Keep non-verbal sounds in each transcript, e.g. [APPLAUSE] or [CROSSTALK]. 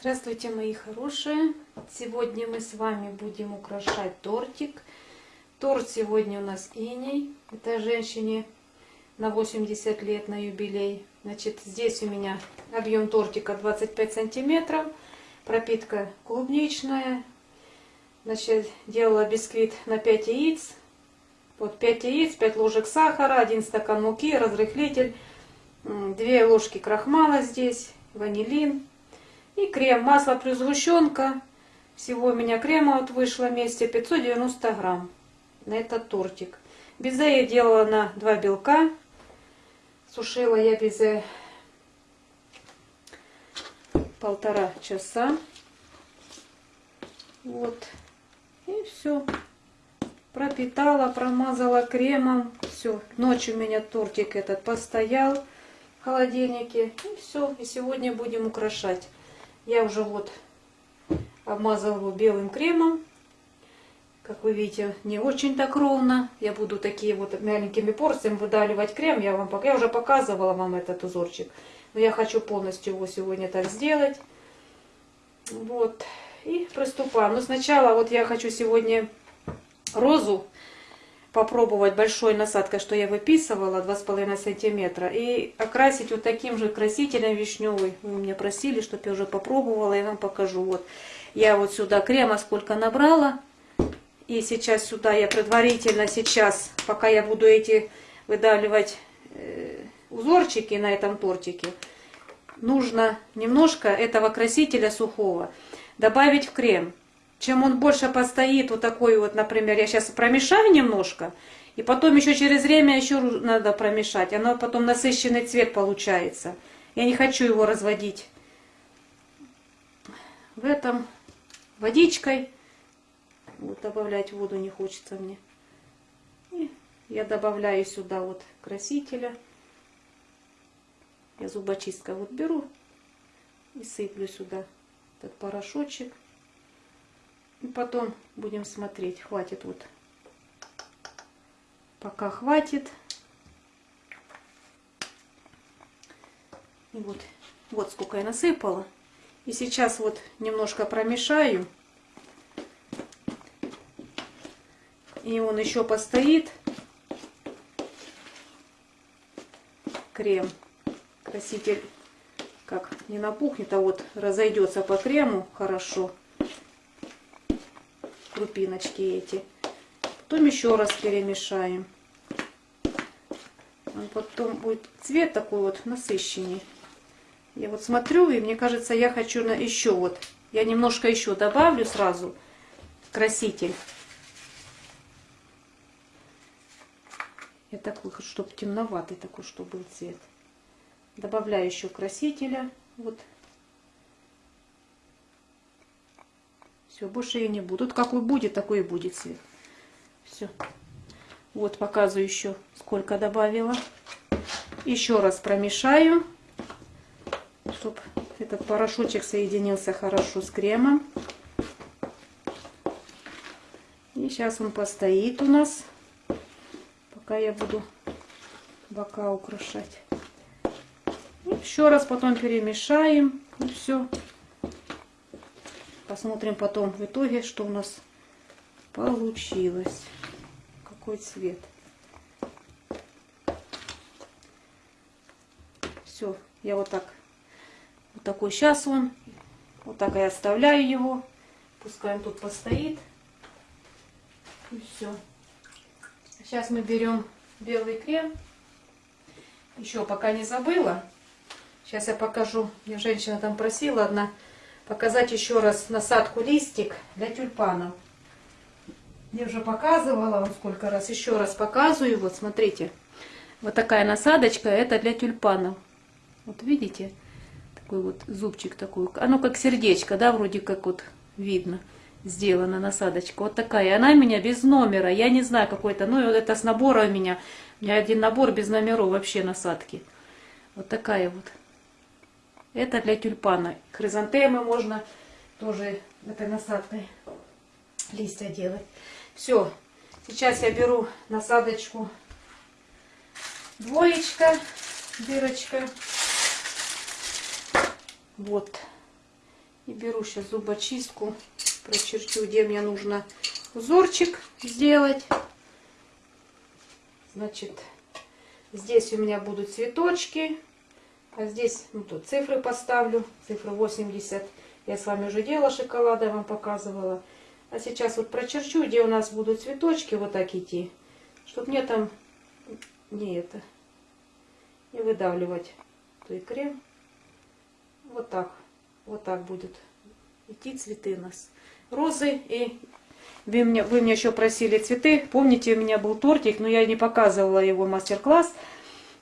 Здравствуйте, мои хорошие! Сегодня мы с вами будем украшать тортик. Торт сегодня у нас иней. Это женщине на 80 лет на юбилей. Значит, здесь у меня объем тортика 25 сантиметров. Пропитка клубничная. Значит, делала бисквит на 5 яиц. Вот 5 яиц, 5 ложек сахара, 1 стакан муки, разрыхлитель, 2 ложки крахмала здесь, ванилин и крем. Масло плюс сгущенка. Всего у меня крема вот вышло вместе 590 грамм на этот тортик. Безе я делала на 2 белка. Сушила я безе полтора часа. Вот. И все пропитала, промазала кремом. Все, ночью у меня тортик этот постоял в холодильнике. И все, и сегодня будем украшать. Я уже вот обмазала его белым кремом. Как вы видите, не очень так ровно. Я буду такие вот маленькими порциями выдавливать крем. Я, вам, я уже показывала вам этот узорчик. Но я хочу полностью его сегодня так сделать. Вот. И приступаем. Но сначала вот я хочу сегодня розу попробовать большой насадкой, что я выписывала, 2,5 сантиметра, и окрасить вот таким же красителем вишневый. Вы меня просили, чтобы я уже попробовала, я вам покажу. Вот я вот сюда крема сколько набрала, и сейчас сюда я предварительно сейчас, пока я буду эти выдавливать э, узорчики на этом тортике, нужно немножко этого красителя сухого добавить в крем. Чем он больше постоит, вот такой вот, например, я сейчас промешаю немножко, и потом еще через время еще надо промешать. Оно потом насыщенный цвет получается. Я не хочу его разводить в этом водичкой. Вот добавлять воду не хочется мне. И я добавляю сюда вот красителя. Я зубочисткой вот беру и сыплю сюда этот порошочек. И потом будем смотреть, хватит вот. Пока хватит. И вот, вот сколько я насыпала. И сейчас вот немножко промешаю. И он еще постоит. Крем. Краситель как не напухнет, а вот разойдется по крему хорошо крупиночки эти. Потом еще раз перемешаем. Он потом будет цвет такой вот насыщенный. Я вот смотрю, и мне кажется, я хочу на еще вот. Я немножко еще добавлю сразу краситель. Я такой, чтобы темноватый такой, чтобы был цвет. Добавляю еще красителя. Вот Все, больше я не буду. Тут какой будет, такой и будет цвет. Все. Вот показываю еще, сколько добавила. Еще раз промешаю, чтобы этот порошочек соединился хорошо с кремом. И сейчас он постоит у нас, пока я буду бока украшать. И еще раз потом перемешаем. И все. Посмотрим потом в итоге, что у нас получилось. Какой цвет. Все, я вот так, вот такой сейчас он. Вот так я оставляю его. Пускай он тут постоит. И все. Сейчас мы берем белый крем. Еще пока не забыла. Сейчас я покажу. Мне женщина там просила одна показать еще раз насадку листик для тюльпанов. Я уже показывала вам сколько раз, еще раз показываю. Вот смотрите, вот такая насадочка, это для тюльпанов. Вот видите, такой вот зубчик такой, оно как сердечко, да, вроде как вот видно сделана насадочка. Вот такая. Она у меня без номера. Я не знаю какой-то. Ну, это с набора у меня. У меня один набор без номеров вообще насадки. Вот такая вот. Это для тюльпана. Хризантемы можно тоже этой насадкой листья делать. Все. Сейчас я беру насадочку двоечка, дырочка. Вот. И беру сейчас зубочистку, прочерчу, где мне нужно узорчик сделать. Значит, здесь у меня будут цветочки, а здесь ну, тут цифры поставлю, цифры 80. Я с вами уже делала шоколада, я вам показывала. А сейчас вот прочерчу, где у нас будут цветочки вот так идти, чтобы мне там не это, не выдавливать то и крем. Вот так, вот так будет идти цветы у нас. Розы и вы меня, вы меня еще просили цветы. Помните, у меня был тортик, но я не показывала его мастер-класс.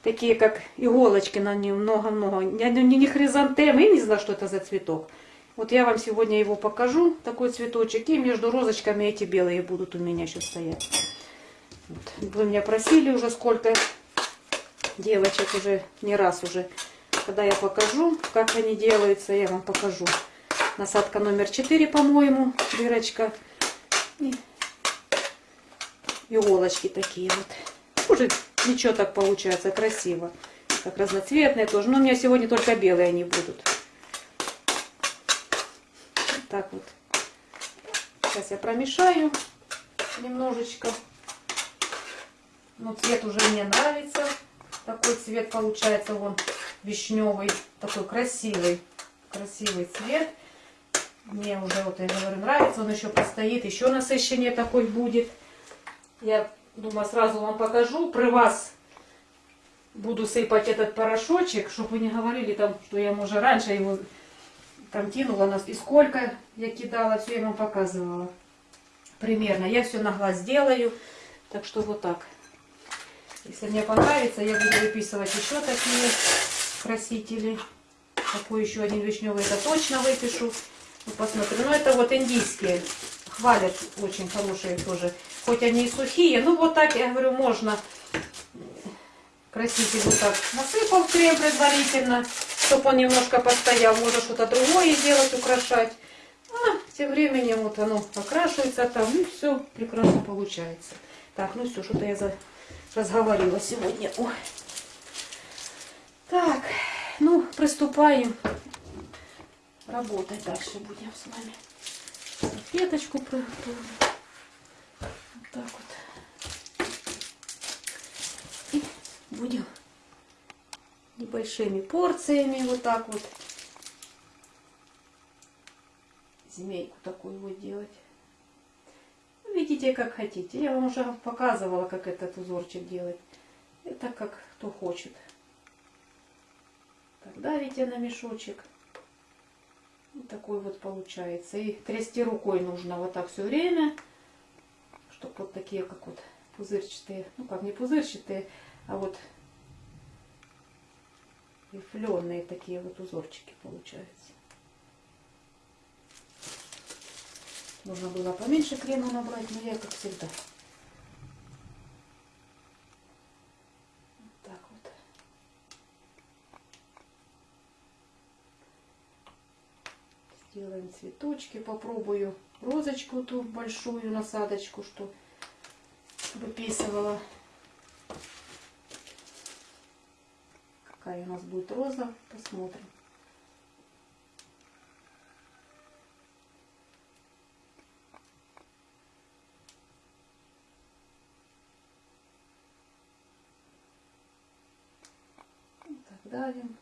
Такие как иголочки на нем много-много. Не, не хризантемы, не знаю, что это за цветок. Вот я вам сегодня его покажу, такой цветочек. И между розочками эти белые будут у меня еще стоять. Вот. Вы меня просили уже сколько девочек уже, не раз уже. Когда я покажу, как они делаются, я вам покажу. Насадка номер 4, по-моему, дырочка. И иголочки такие вот. Уже ничего так получается, красиво. Как разноцветные тоже. Но у меня сегодня только белые они будут так вот. Сейчас я промешаю немножечко. Но цвет уже мне нравится. Такой цвет получается, вон вишневый, такой красивый, красивый цвет. Мне уже, вот я говорю, нравится. Он еще постоит, еще насыщение такой будет. Я думаю, сразу вам покажу. При вас буду сыпать этот порошочек, чтобы вы не говорили там, что я, может, раньше его там кинула нас. И сколько я кидала, все я вам показывала. Примерно. Я все на глаз делаю. Так что вот так. Если мне понравится, я буду выписывать еще такие красители. Такой еще один вишневый, это точно выпишу. Ну, посмотрим. Ну, это вот индийские. Хвалят очень хорошие тоже. Хоть они и сухие. Ну, вот так, я говорю, можно краситель вот так насыпал крем предварительно чтобы он немножко постоял. Можно что-то другое сделать, украшать. А тем временем вот оно окрашивается там, и все прекрасно получается. Так, ну все, что-то я за... разговорила сегодня. Ой. Так, ну, приступаем работать дальше будем с вами. Салфеточку приготовим. Вот так вот. И будем небольшими порциями, вот так вот. Змейку такую вот делать. Видите, как хотите. Я вам уже показывала, как этот узорчик делать. Это как кто хочет. Так, давите на мешочек. Такой вот получается. И трясти рукой нужно вот так все время. Чтобы вот такие, как вот пузырчатые. Ну как, не пузырчатые, а вот рифленые такие вот узорчики получаются. Нужно было поменьше крема набрать, но я как всегда. Вот так вот. Сделаем цветочки. Попробую розочку ту большую насадочку, что выписывала. какая у нас будет роза. Посмотрим. Так, давим.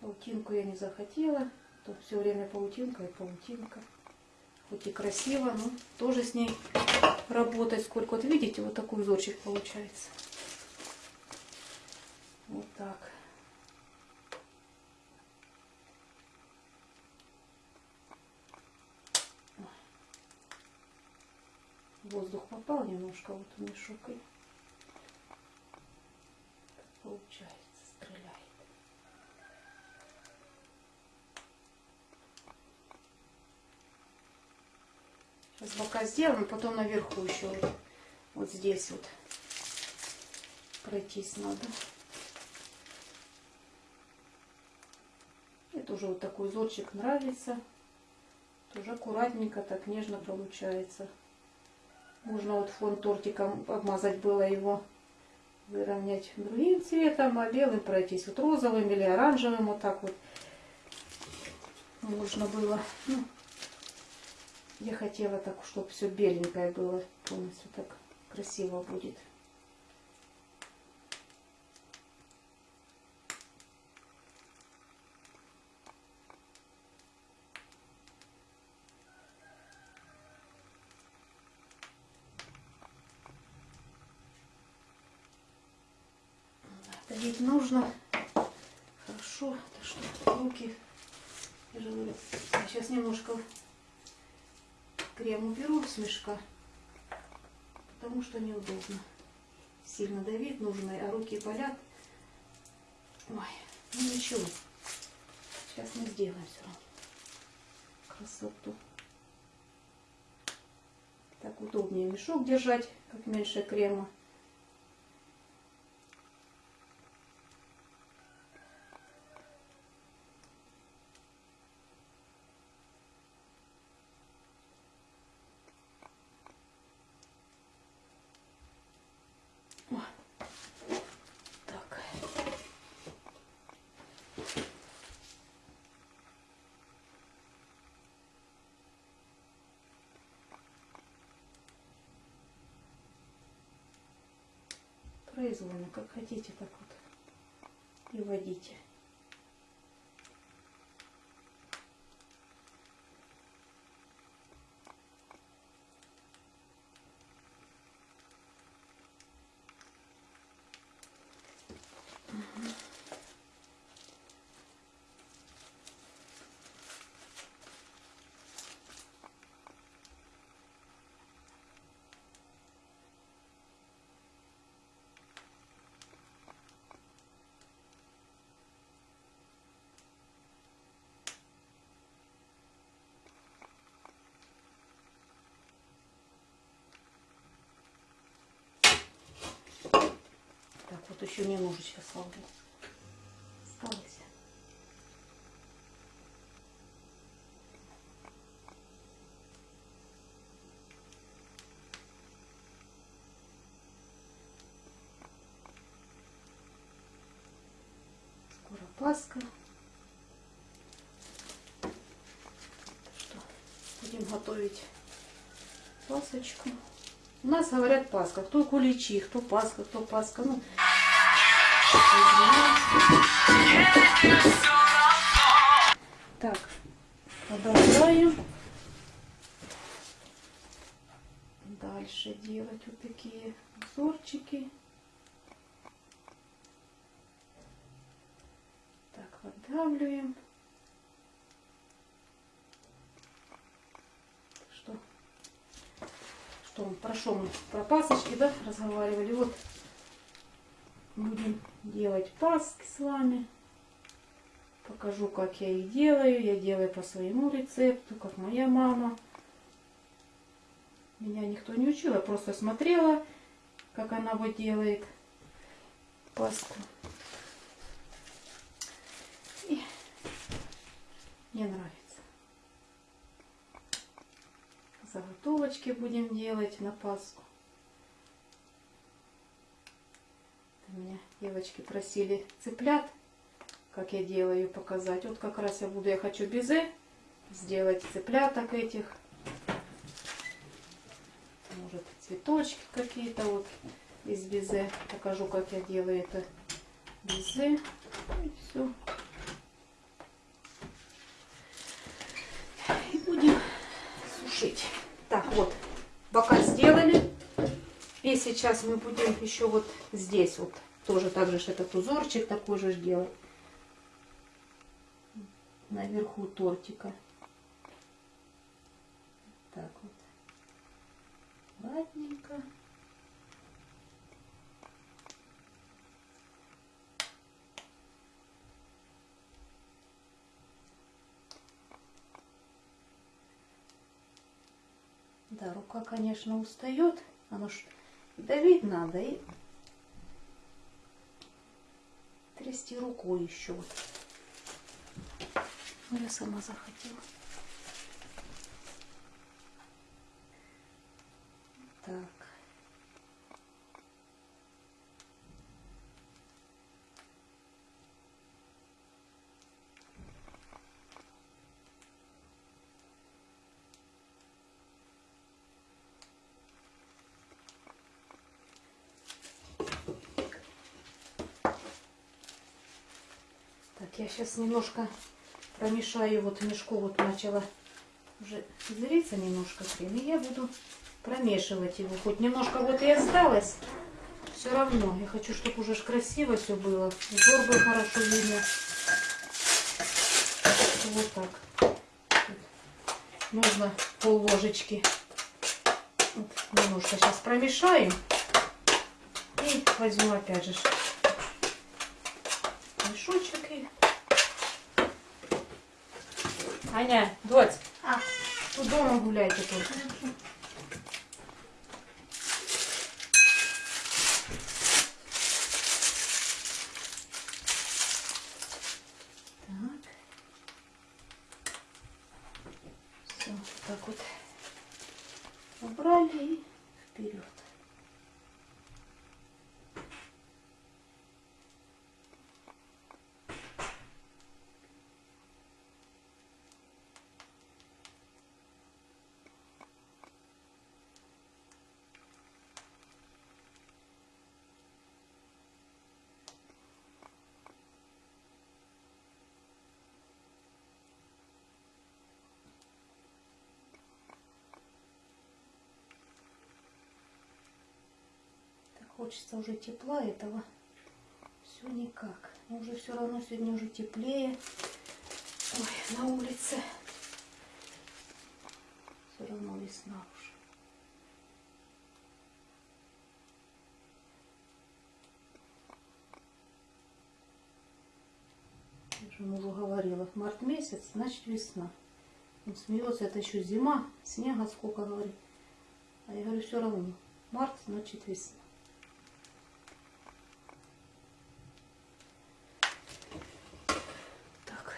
Паутинку я не захотела. Тут все время паутинка и паутинка. Хоть и красиво, но тоже с ней работать сколько. Вот видите, вот такой узорчик получается. Вот так. Воздух попал немножко вот в мешок и получается, Сейчас бока сделаем, потом наверху еще вот, здесь вот пройтись надо. Тоже вот такой узорчик нравится. Тоже аккуратненько, так нежно получается. Можно вот фон тортиком обмазать было его, выровнять другим цветом, а белым пройтись вот розовым или оранжевым, вот так вот. можно было. Ну, я хотела так, чтобы все беленькое было. Полностью так красиво будет. Давить нужно. Хорошо. Так что руки. Я же говорю, я сейчас немножко крем мешка, потому что неудобно. Сильно давить нужно, а руки болят. Ой, ну ничего. Сейчас мы сделаем все равно. Красоту. Так удобнее мешок держать, как меньше крема. Так. Произвольно, как хотите, так вот и водите. Так, вот еще немножечко слабо. Осталось. Скоро Пасха. Что, будем готовить пасочку. У нас говорят Пасха. Кто куличи, кто Пасха, кто Пасха. Ну, так, продолжаем. Дальше делать вот такие узорчики. Так, выдавливаем. Что? Что, про мы? Про пасочки, да, разговаривали? Вот будем делать паски с вами. Покажу, как я их делаю. Я делаю по своему рецепту, как моя мама. Меня никто не учил, я просто смотрела, как она вот делает паску. И мне нравится. Заготовочки будем делать на паску. Меня девочки просили цыплят, как я делаю, показать. Вот как раз я буду, я хочу безе сделать цыпляток этих. Может цветочки какие-то вот из безе. Покажу, как я делаю это безе. И все. И будем сушить. Так, вот, бока сделали. И сейчас мы будем еще вот здесь вот тоже так же этот узорчик такой же делать. Наверху тортика. Так вот. Ладненько. Да, рука, конечно, устает. Оно ж давить надо и трясти рукой еще. Ну, я сама захотела. Так. Так, я сейчас немножко промешаю. Вот мешку вот начала уже зриться немножко крем. И я буду промешивать его. Хоть немножко вот и осталось. Все равно. Я хочу, чтобы уже красиво все было. Узор был хорошо видно. Вот так. Нужно пол ложечки. Вот, немножко сейчас промешаем. И возьму опять же мешочек и... Аня, дочь, А, тут дома гуляйте только. Так. Все, так вот убрали и вперед. Так хочется уже тепла этого. Все никак. Но уже все равно сегодня уже теплее. Ой, на улице. Все равно весна уже. Я же мужу говорила, март месяц, значит весна. Он смеется, это еще зима, снега сколько, говорит. А я говорю, все равно. Март, значит весна. Так.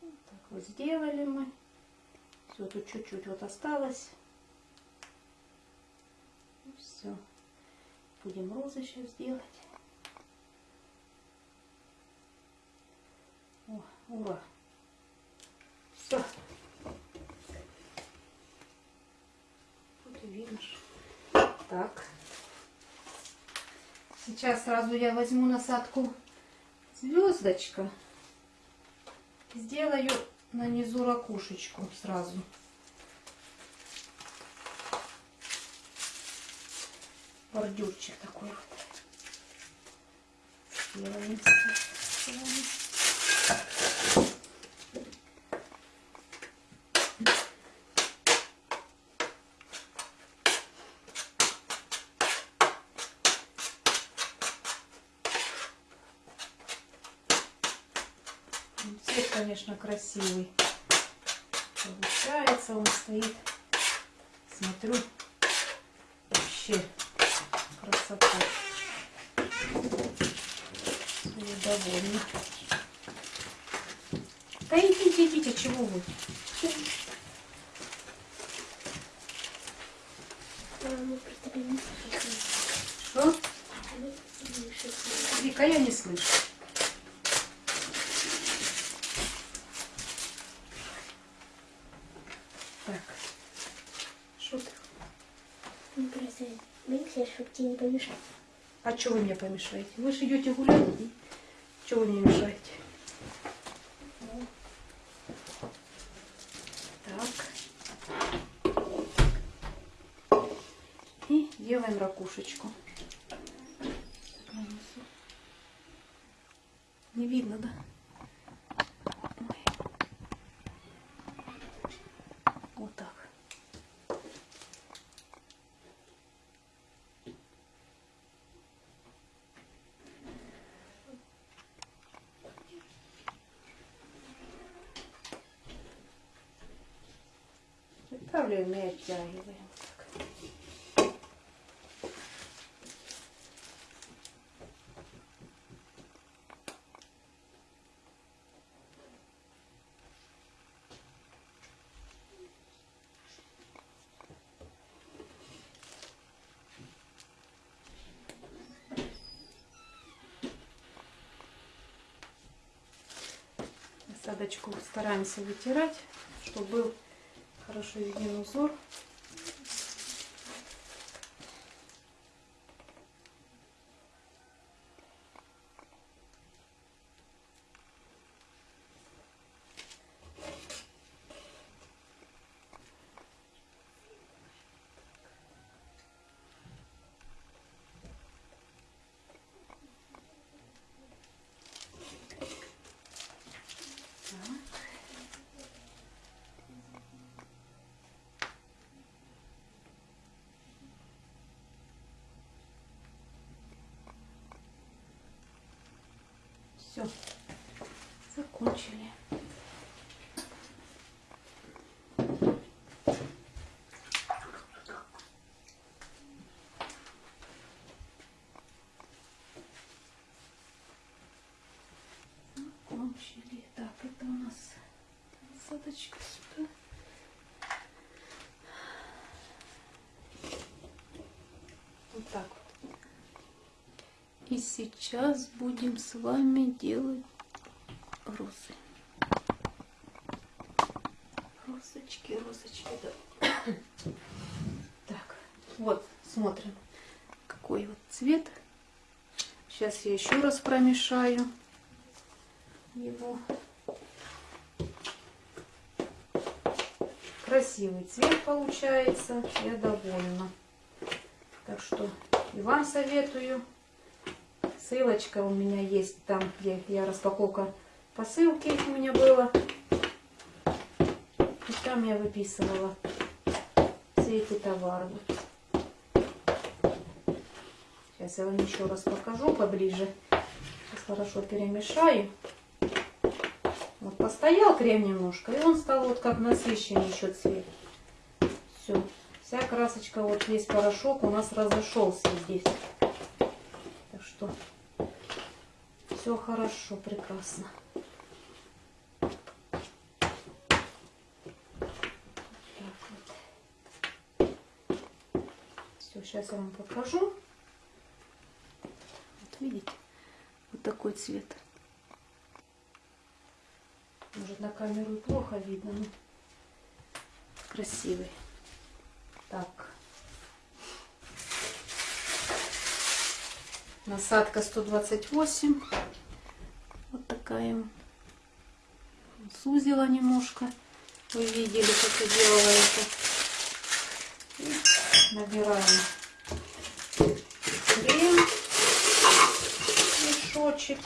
Вот так вот сделали мы. Все, тут чуть-чуть вот осталось. все. Будем розы сейчас делать. О, ура. Все. Вот ж. Так. Сейчас сразу я возьму насадку звездочка. Сделаю на низу ракушечку сразу. Бордюрчик такой вот с этой стороны. Ну, Цвет, конечно, красивый. Получается, он стоит. Смотрю, вообще красота. Я довольна. Да идите, идите, чего вы? Что? Вика, я не слышу. Так. Что ты? Мы просто не помешать. А что вы мне помешаете? Вы же идете гулять. Чего вы мне мешаете? Так. И делаем ракушечку. Не видно, да? Ой. Вот так. Притравливаем и оттягиваем. Так. Насадочку стараемся вытирать, чтобы был хорошо виден узор. Все. Закончили. Закончили. Так, это у нас насадочка сюда. Вот так вот. И сейчас будем с вами делать розы. Розочки, розочки, да. Так, вот, смотрим, какой вот цвет. Сейчас я еще раз промешаю его. Красивый цвет получается, я довольна. Так что и вам советую. Ссылочка у меня есть там, где я распаковка посылки у меня было. И там я выписывала все эти товары. Сейчас я вам еще раз покажу поближе. Сейчас хорошо перемешаю. Постоял крем немножко, и он стал вот как насыщенный еще цвет. Все. Вся красочка, вот весь порошок у нас разошелся здесь. Так что все хорошо, прекрасно. Все, сейчас я вам покажу. Вот видите, вот такой цвет. Может на камеру плохо видно, но красивый. Так. Насадка 128. Вот такая. Сузила немножко. Вы видели, как я делала это. И набираем крем. Мешочек.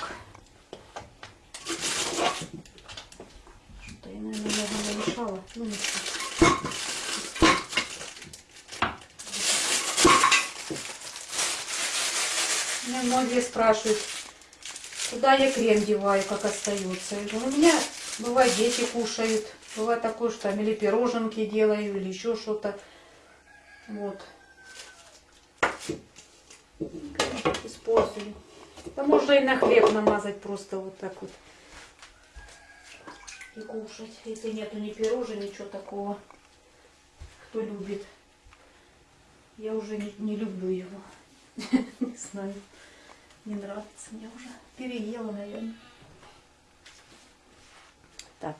Что-то я, наверное, намешала. Ну, ничего. Меня многие спрашивают, куда я крем деваю, как остается. Я говорю, у меня бывает дети кушают, бывает такое, что там или пироженки делаю, или еще что-то. Вот. Использую. Да можно и на хлеб намазать просто вот так вот. И кушать. Если нету ни пирожен, ничего такого. Кто любит. Я уже не, не люблю его. [LAUGHS] Не знаю. Не нравится мне уже. Переела, наверное. Так,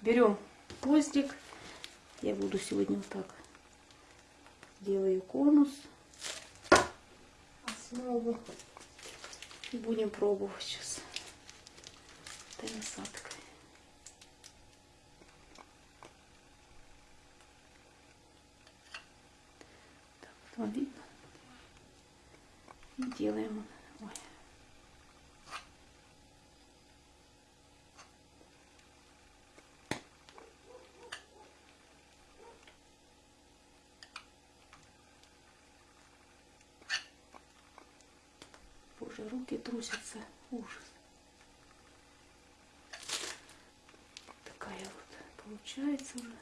берем гвоздик. Я буду сегодня вот так. Делаю конус. Основу. Будем пробовать сейчас. Этой насадкой. Вам видно? И делаем. Ой. Боже, руки трусятся. Ужас. Такая вот получается уже.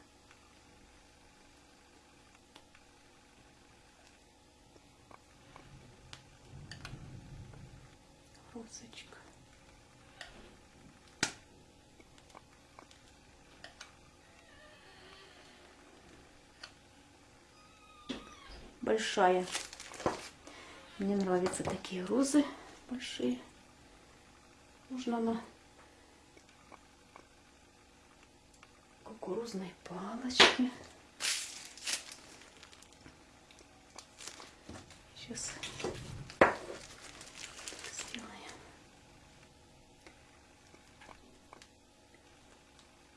Большая. Мне нравятся такие розы большие. Можно на кукурузной палочке. Сейчас сделаем.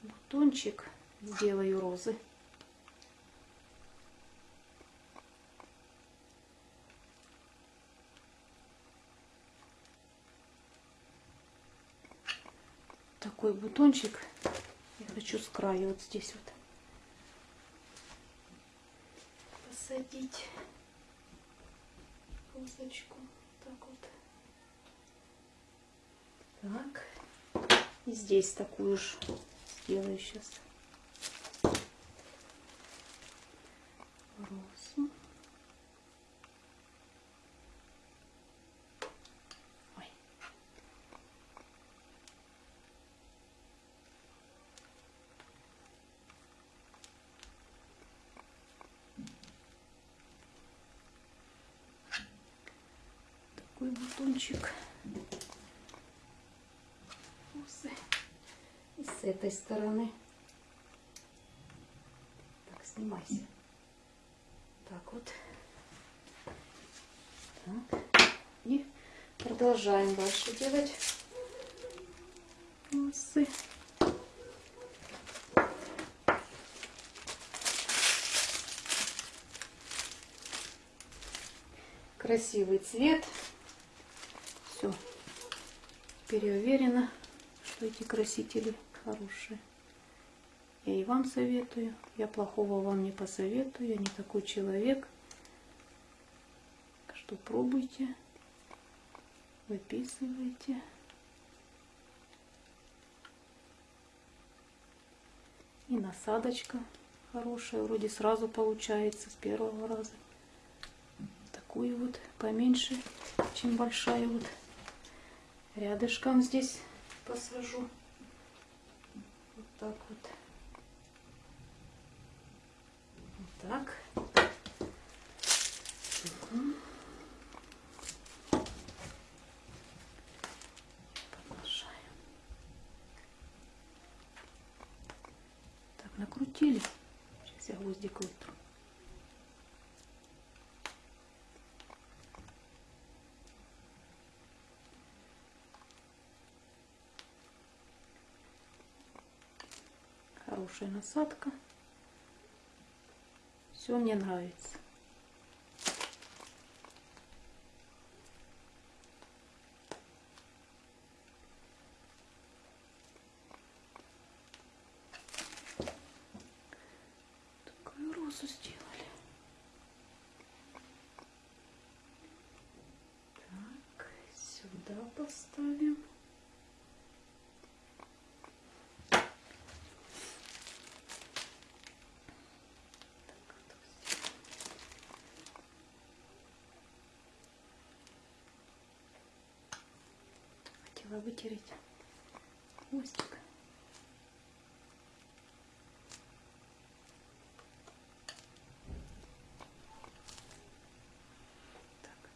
Бутончик сделаю розы. Такой бутончик я хочу с края вот здесь вот посадить розочку. Так вот. Так. И здесь такую же сделаю сейчас. Розу. Ой. Такой бутончик. Розы. И с этой стороны. Так, снимайся. Так вот. Так. И продолжаем дальше делать розы. Красивый цвет. Все. Переуверена, что эти красители хорошие. Я и вам советую. Я плохого вам не посоветую. Я не такой человек. Что пробуйте. Выписывайте. И насадочка хорошая. Вроде сразу получается с первого раза. Такую вот поменьше, чем большая вот. Рядышком здесь посажу. Так вот. Вот так. Мгм. Продолжаем. Так, накрутили. Сейчас я гвоздик вытру. Хорошая насадка. Все мне нравится. Такую розу сделали. Так, сюда поставим. Хотела вытереть хвостик. Так.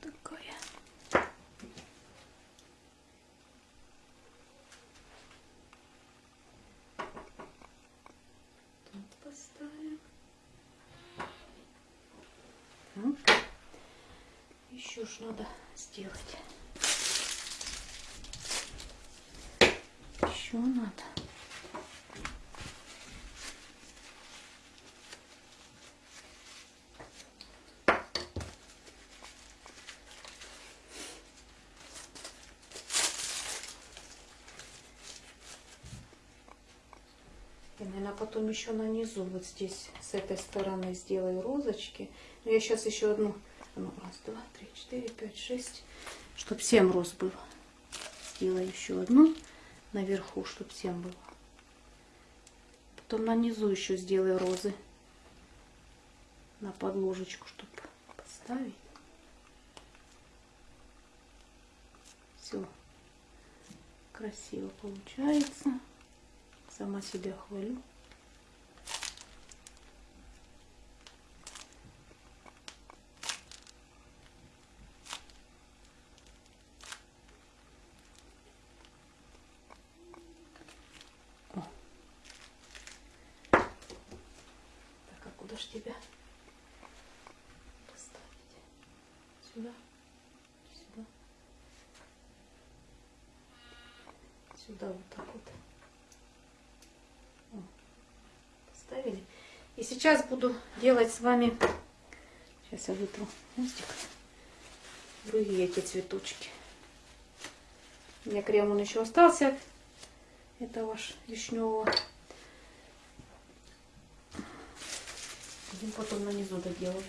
такая. Поставим. Так. Еще ж надо сделать. Еще надо. Я, наверное, потом еще нанизу вот здесь, с этой стороны сделаю розочки. Но я сейчас еще одну, ну, раз, два, три, четыре, пять, шесть, чтобы семь роз было. Сделаю еще одну наверху, чтобы семь было. Потом нанизу еще сделаю розы на подложечку, чтобы поставить. Все красиво получается. Сама себя хвалю. О. Так, а куда ж тебя поставить? Сюда? Сюда? Сюда вот так вот. Поставили. И сейчас буду делать с вами, сейчас я вытру хвостик, другие эти цветочки. У меня крем он еще остался. Это ваш вишневого. Будем потом на низу доделать.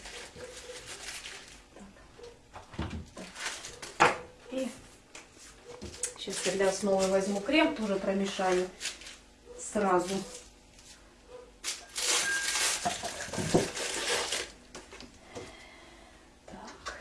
Так. Так. И сейчас для основы возьму крем, тоже промешаю сразу. Так.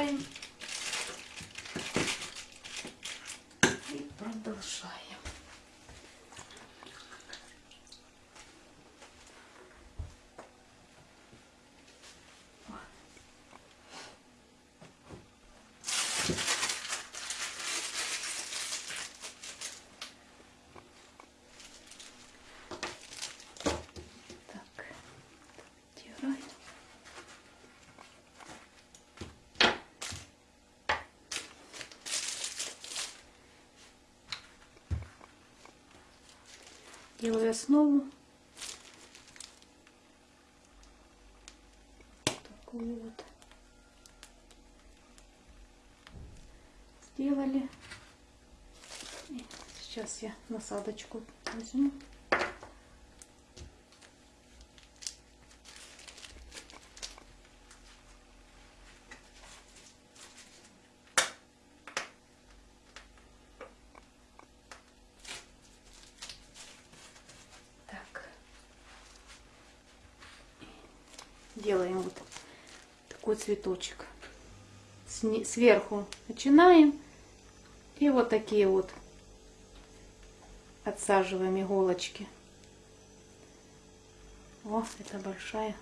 Убираем. И продолжаем. Так, стираем. Делаю основу. Такую вот. Сделали. И сейчас я насадочку возьму. Так. Делаем вот такой цветочек. Сверху начинаем. И вот такие вот отсаживаем иголочки. О, это большая.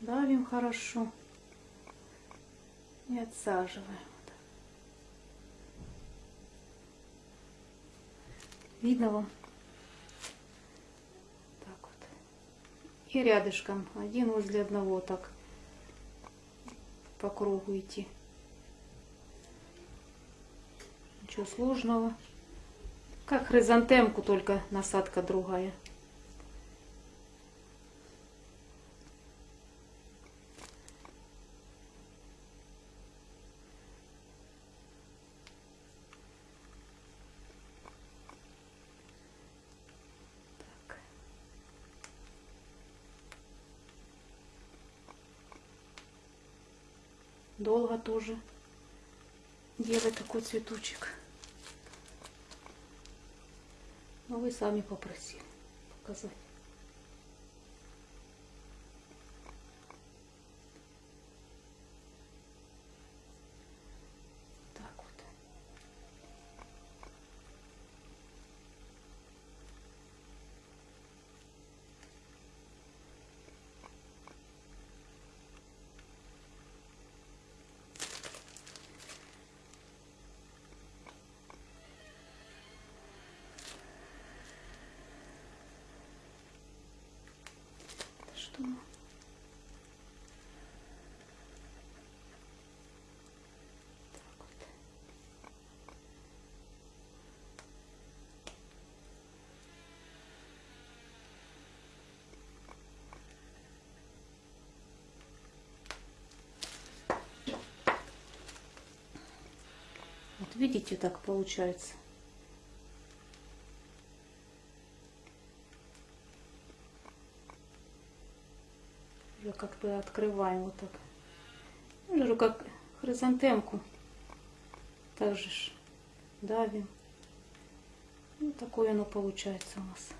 Давим хорошо. И отсаживаем. Видно вам? Так вот. И рядышком, один возле одного, так по кругу идти. Ничего сложного. Как хризантемку, только насадка другая. Долго тоже делать такой цветочек. Но вы сами попросили показать. Видите, так получается. Уже как бы открываем вот так. Уже как хризантемку. Также ж давим. Ну, такое оно получается у нас.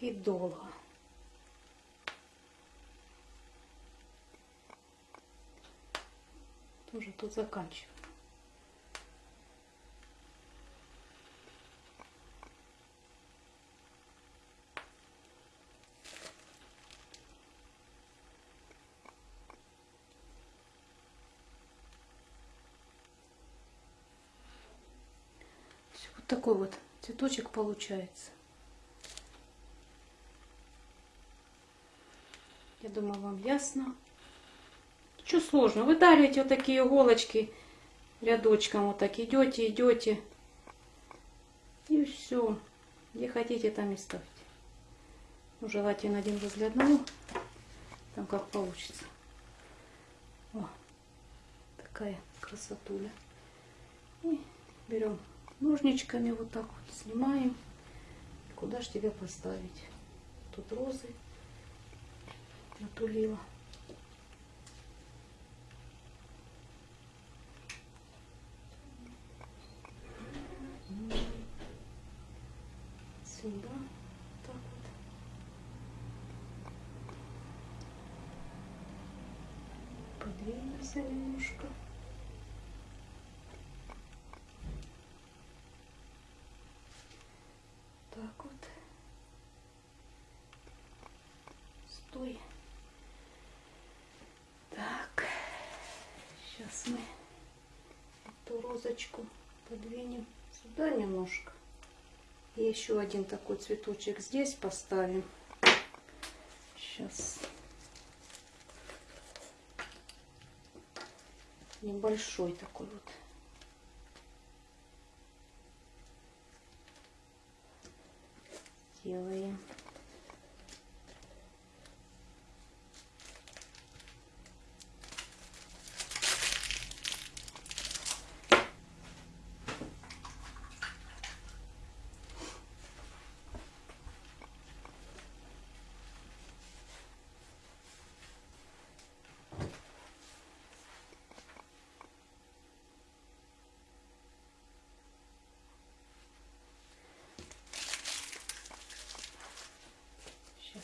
И долго. Тоже тут заканчиваю. Такой вот цветочек получается. Я думаю, вам ясно. Что сложно? Вы дарите вот такие иголочки рядочком, вот так идете, идете. И все. Где хотите, там и ставьте. Ну, желательно один разгляднул. Там как получится. О, такая красотуля. И берем ножничками вот так вот снимаем. Куда ж тебя поставить? Тут розы натулила. Сюда. Так вот. Подвинемся немножко. Так вот. Стой. Так. Сейчас мы розочку подвинем сюда немножко. И еще один такой цветочек здесь поставим. Сейчас. Небольшой такой вот. Делаем.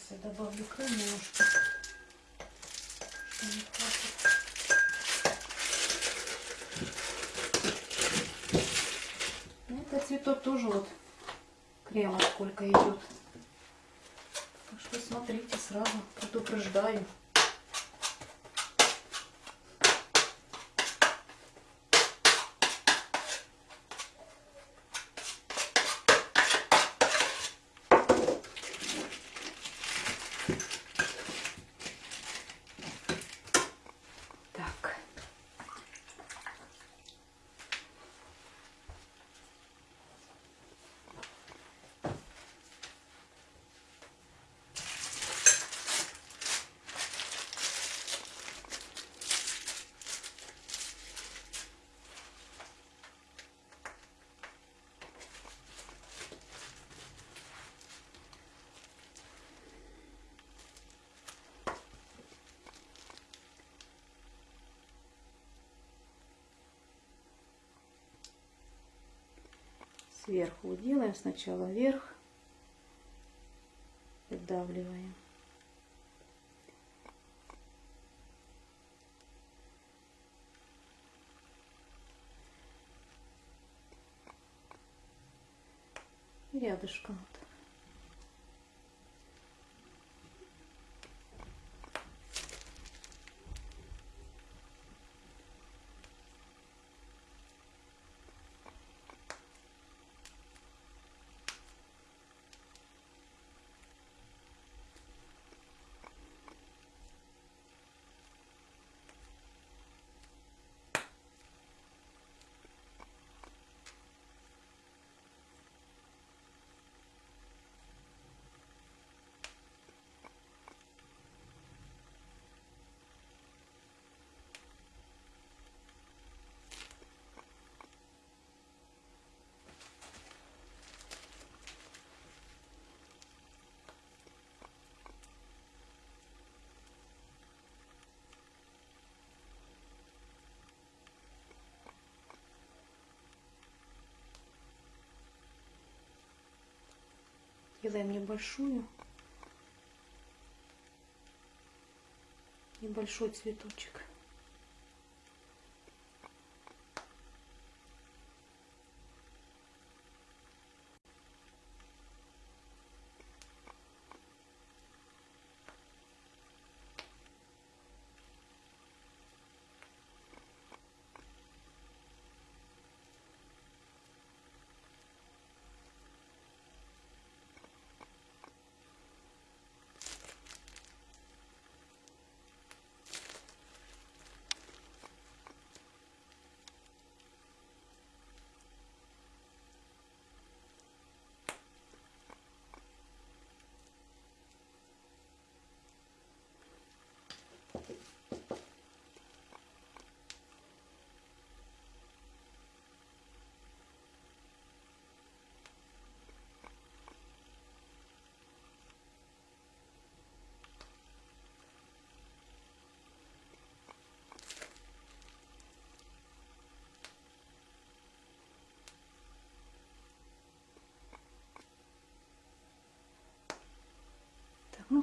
Сейчас я добавлю крем немножко. что. Ну, Этот цветок тоже вот крема сколько идет. Так что смотрите сразу, предупреждаю. Так. Сверху делаем сначала вверх, придавливаем. И рядышком Делаем небольшую. Небольшой цветочек.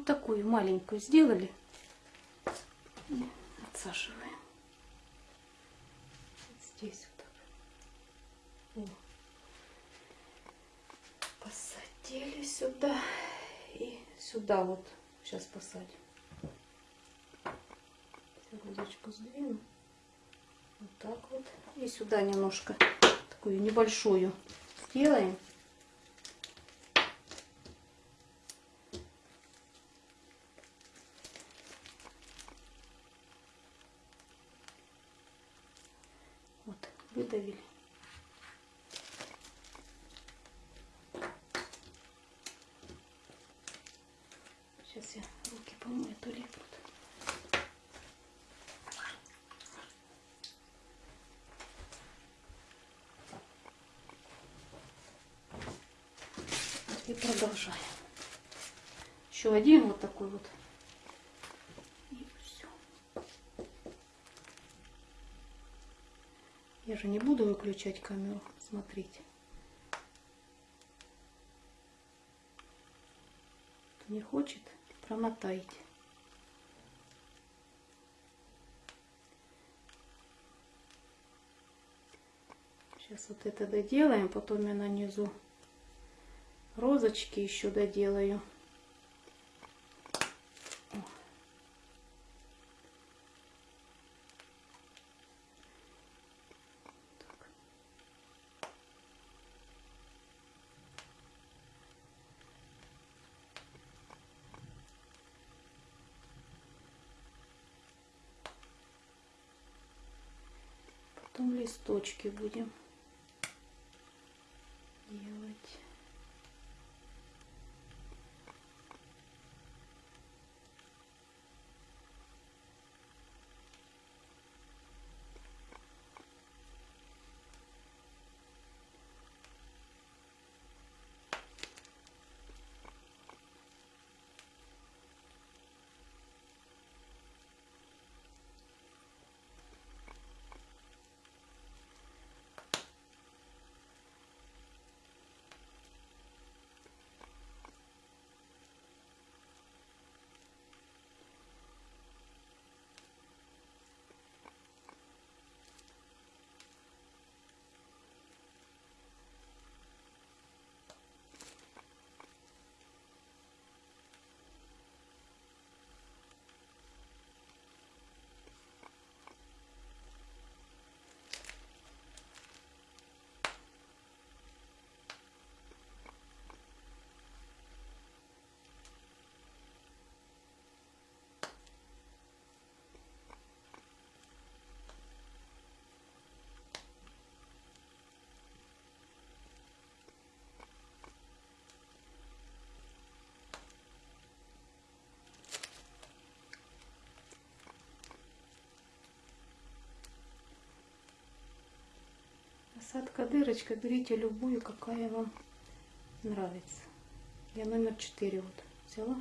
Так, такую маленькую сделали. Отсаживаем. Здесь вот так. О. Посадили сюда и сюда вот. Сейчас посадим. Грудочку сдвину. Вот так вот. И сюда немножко такую небольшую сделаем. Вот, выдавили. Сейчас я руки помою, а то липнут. И продолжаем. Один вот такой вот. И все. Я же не буду выключать камеру. Смотрите. Кто не хочет, промотайте. Сейчас вот это доделаем, потом я нанизу розочки еще доделаю. О. Так. Листочки будем делать. Насадка дырочка, берите любую, какая вам нравится. Я номер 4 вот взяла.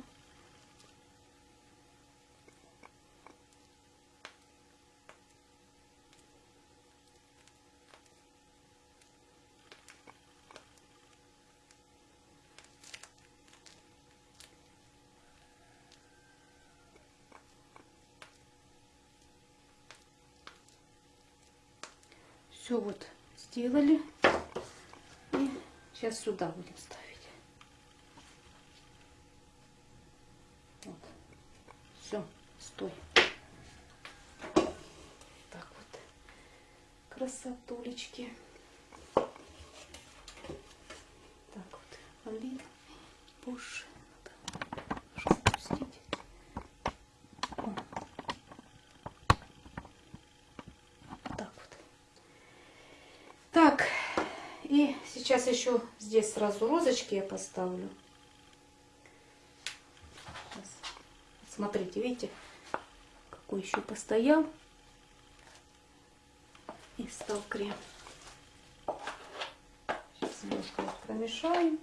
Все вот сделали. И сейчас сюда будем ставить. Вот. Все, стой. Так вот. Красотулечки. Так вот. Блин. Боже. Надо распустить. О. Так вот. Так. И сейчас еще здесь сразу розочки я поставлю. Сейчас. Смотрите, видите, какой еще постоял. И стал крем. Сейчас немножко промешаем.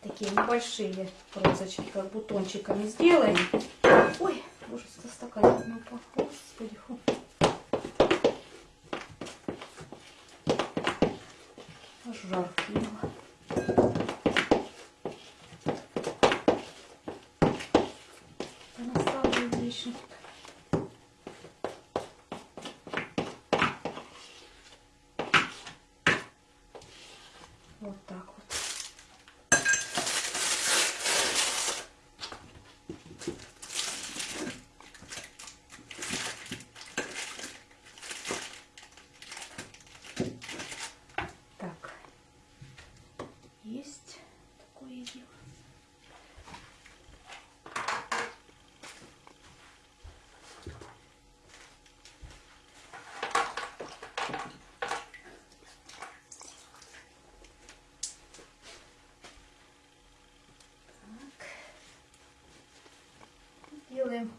Такие небольшие розочки, как бутончиками сделаем. Ой, боже, стакан упал. Господи, фу. Аж жарко было. Понаставлю лишних. Вот так вот. Так. Есть такое дело. Так. Делаем.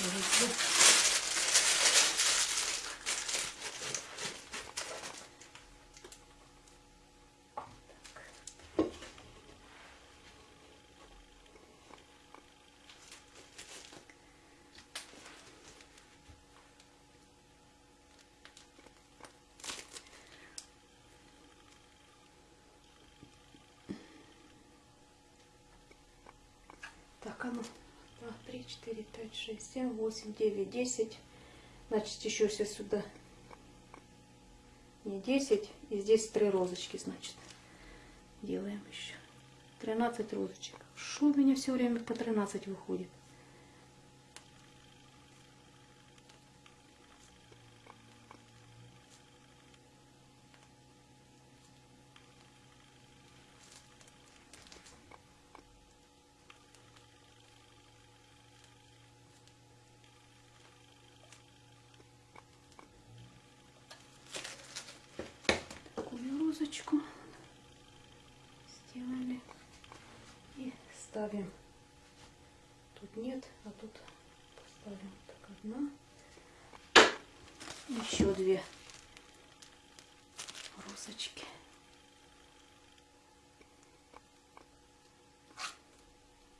Везде. Так, ну. Два, три, четыре, пять, шесть, семь, восемь, девять, десять. Значит, еще все сюда. Не десять. И здесь три розочки, значит. Делаем еще. Тринадцать розочек. Что у меня все время по 13 выходит? такую розочку сделали и ставим тут нет а тут поставим. Так одна. Еще две розочки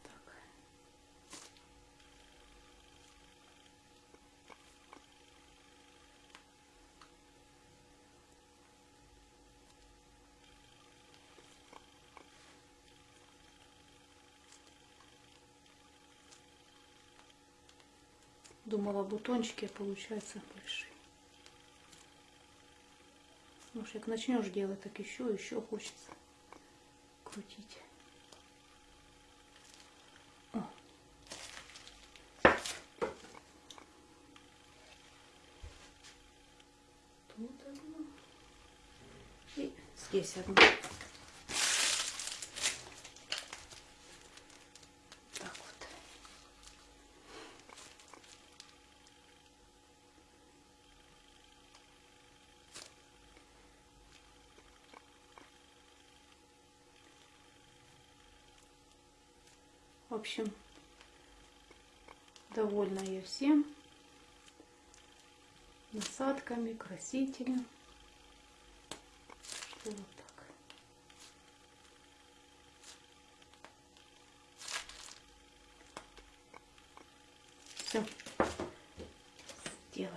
так Думала, бутончики получаются большие. Ну, как начнешь делать, так еще, еще хочется крутить. Тут одно. И здесь одно. Общем, довольна я всем. Насадками, красителем. Вот так. Все. Сделали.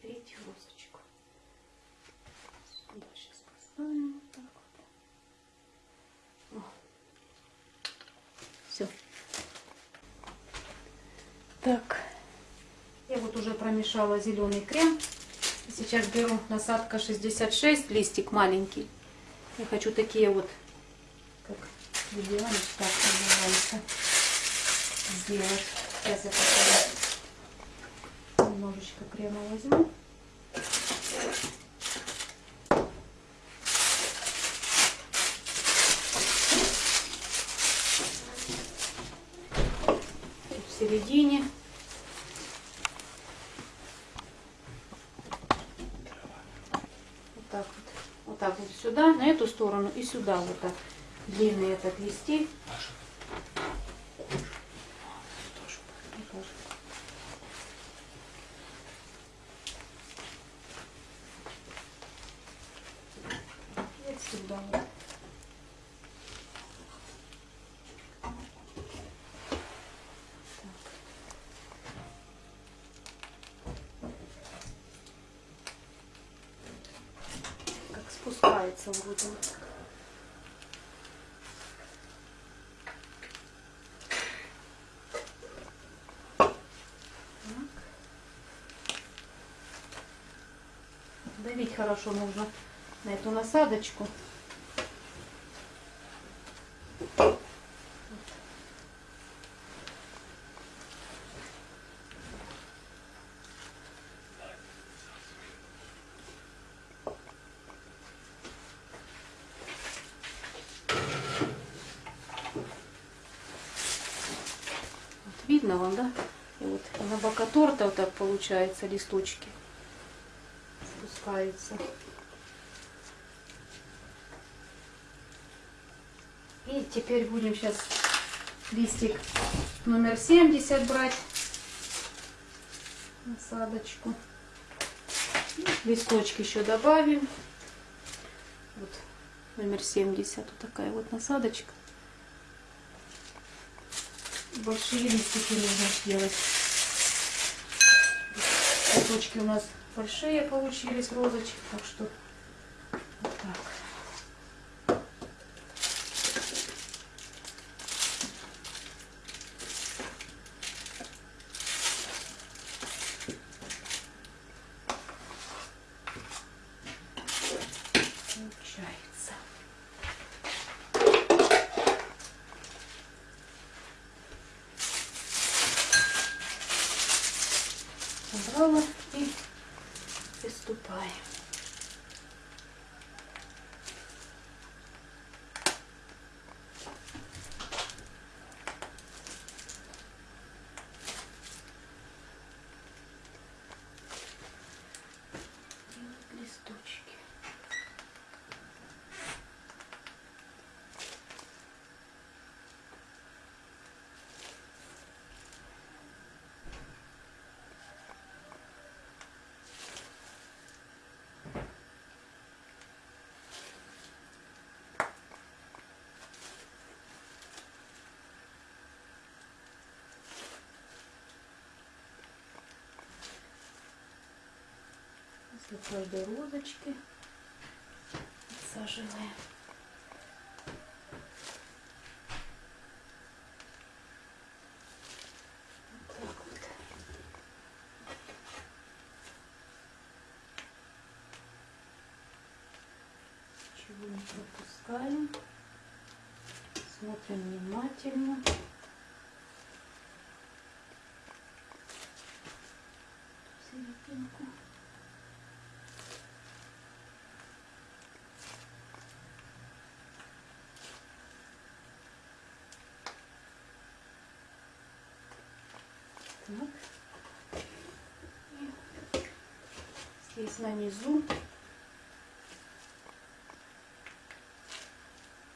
Третью розочку. Сюда сейчас поставим вот так вот. Все. Так, Я вот уже промешала зеленый крем. Сейчас беру насадка 66, листик маленький. Я хочу такие вот, как видеоныч, так называется, сделать. Сейчас я покажу. Немножечко крема возьму. Тут в середине. Вот так вот. Вот так вот сюда, на эту сторону и сюда вот так. Длинный этот листик. И отсюда вот. как спускается вроде вот так. Так. Давить хорошо нужно на эту насадочку. Видно вам, да? И вот на бока торта вот так получается листочки спускаются. И теперь будем сейчас листик номер 70 брать. Насадочку. Листочки еще добавим. Вот номер 70. Вот такая вот насадочка. Большие листики нужно сделать. Цветочки у нас большие получились, розочки. Так что вот так. Получается. Собрала и приступаем. Делать листочки. После каждой розочки отсаживаем. Вот так вот. Ничего не пропускаем. Смотрим внимательно. Серединку. Так. И здесь на низу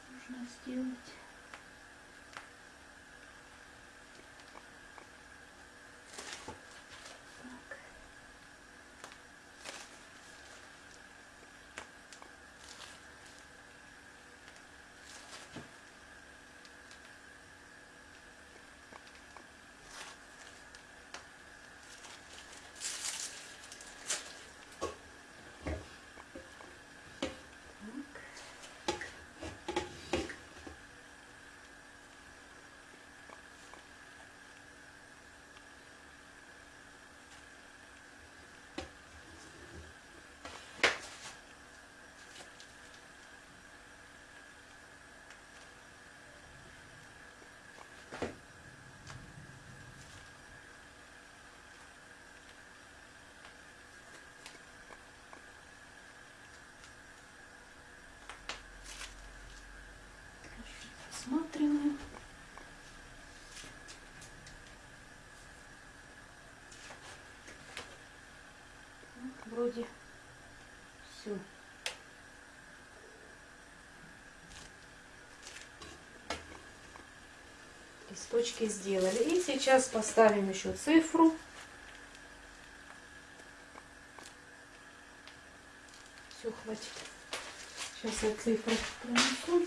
нужно сделать. Так. Вроде. Все. Листочки сделали. И сейчас поставим еще цифру. Все, хватит. Сейчас я цифру принесу.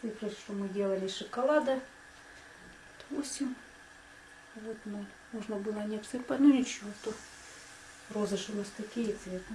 Цифры, что мы делали шоколада. 8. Вот 0. Можно было не обсыпать. Ну ничего, то розы же у нас такие цвета.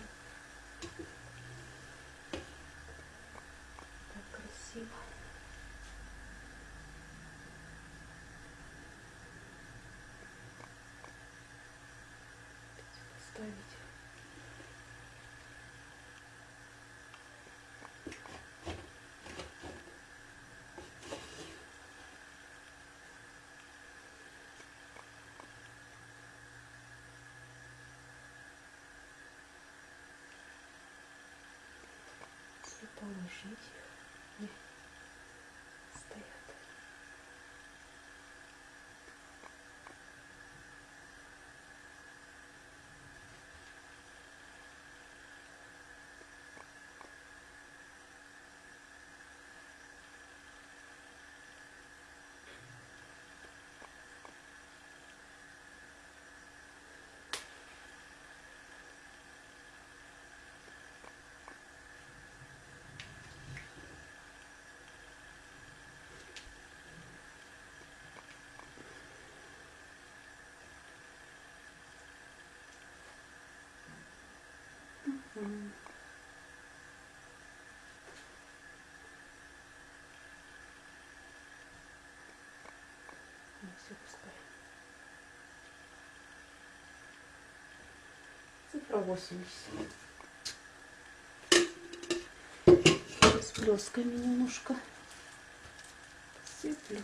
180. С плесками немножко сыплю.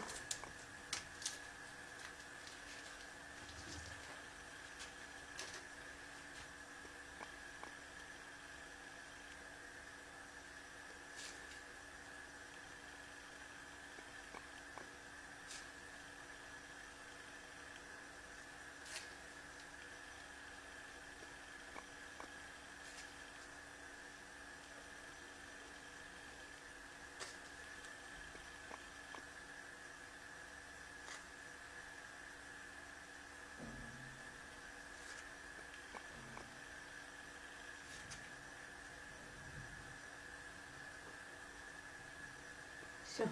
Все.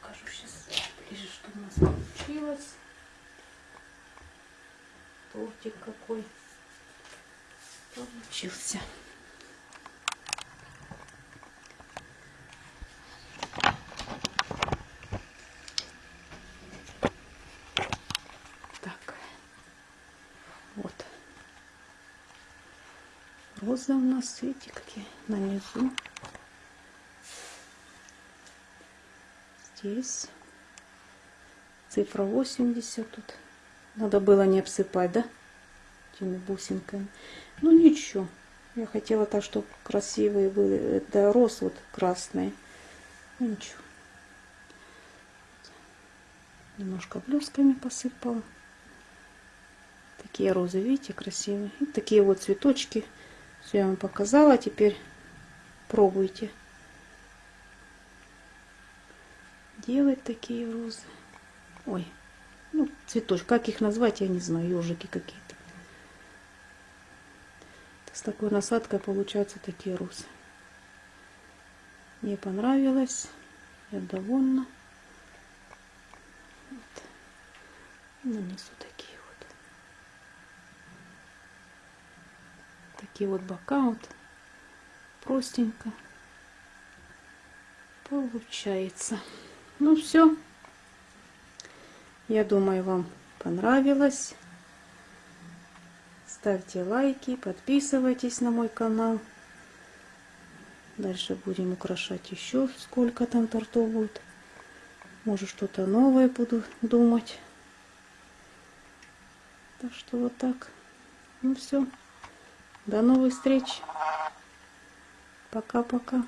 Покажу сейчас ближе, что у нас получилось. Тортик какой получился. Так. Вот. Розы у нас, видите, какие на низу. Здесь. Цифра 80 тут. Надо было не обсыпать, да? Этими бусинками. Ну ничего. Я хотела так, чтобы красивые были. Это роз вот красные. Ну ничего. Немножко блесками посыпала. Такие розы, видите, красивые. И такие вот цветочки. Все я вам показала. Теперь пробуйте делать такие розы. Ой, ну, цветочки. Как их назвать, я не знаю. Ежики какие-то. С такой насадкой получаются такие розы. Мне понравилось. Я довольна. Вот. Нанесу такие вот. Такие вот бока вот. Простенько. получается. Ну все. Я думаю, вам понравилось. Ставьте лайки, подписывайтесь на мой канал. Дальше будем украшать еще сколько там тортов будет. Может что-то новое буду думать. Так что вот так. Ну все. До новых встреч. Пока-пока.